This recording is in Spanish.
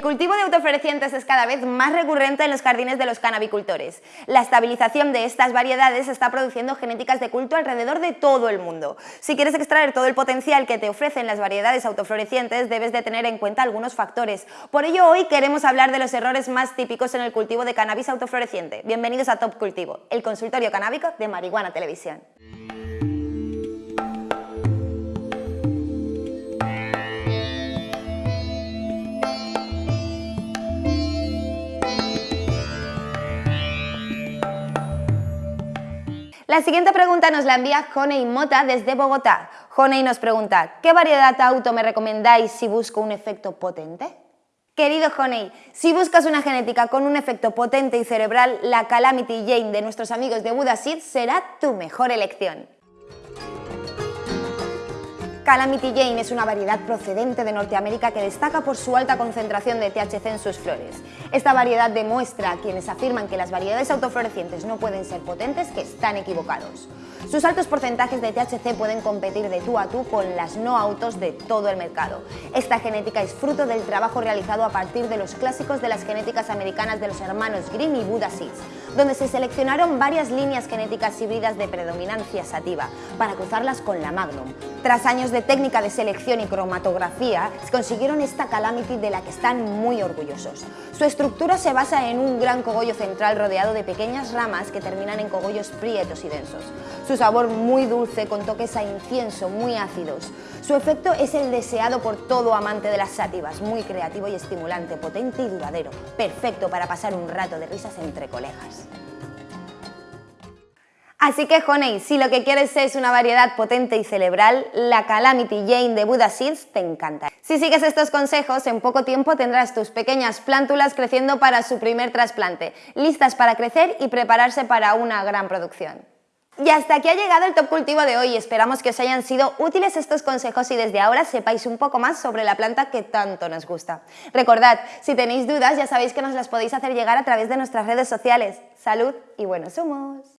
cultivo de autoflorecientes es cada vez más recurrente en los jardines de los canabicultores. La estabilización de estas variedades está produciendo genéticas de culto alrededor de todo el mundo. Si quieres extraer todo el potencial que te ofrecen las variedades autoflorecientes, debes de tener en cuenta algunos factores. Por ello, hoy queremos hablar de los errores más típicos en el cultivo de cannabis autofloreciente. Bienvenidos a Top Cultivo, el consultorio canábico de Marihuana Televisión. La siguiente pregunta nos la envía Honey Mota desde Bogotá. Honey nos pregunta, ¿qué variedad auto me recomendáis si busco un efecto potente? Querido Honey, si buscas una genética con un efecto potente y cerebral, la Calamity Jane de nuestros amigos de Seed será tu mejor elección. Calamity Jane es una variedad procedente de Norteamérica que destaca por su alta concentración de THC en sus flores. Esta variedad demuestra a quienes afirman que las variedades autoflorecientes no pueden ser potentes que están equivocados. Sus altos porcentajes de THC pueden competir de tú a tú con las no autos de todo el mercado. Esta genética es fruto del trabajo realizado a partir de los clásicos de las genéticas americanas de los hermanos Green y Buddha Seeds, donde se seleccionaron varias líneas genéticas híbridas de predominancia sativa para cruzarlas con la Magnum. Tras años de técnica de selección y cromatografía, consiguieron esta Calamity de la que están muy orgullosos. Su estructura se basa en un gran cogollo central rodeado de pequeñas ramas que terminan en cogollos prietos y densos. Su sabor muy dulce con toques a incienso muy ácidos. Su efecto es el deseado por todo amante de las sátivas, muy creativo y estimulante, potente y duradero, perfecto para pasar un rato de risas entre colegas. Así que, Honey, si lo que quieres es una variedad potente y cerebral, la Calamity Jane de Buddha Seeds te encanta. Si sigues estos consejos, en poco tiempo tendrás tus pequeñas plántulas creciendo para su primer trasplante, listas para crecer y prepararse para una gran producción. Y hasta aquí ha llegado el Top Cultivo de hoy. Esperamos que os hayan sido útiles estos consejos y desde ahora sepáis un poco más sobre la planta que tanto nos gusta. Recordad, si tenéis dudas ya sabéis que nos las podéis hacer llegar a través de nuestras redes sociales. ¡Salud y buenos humos!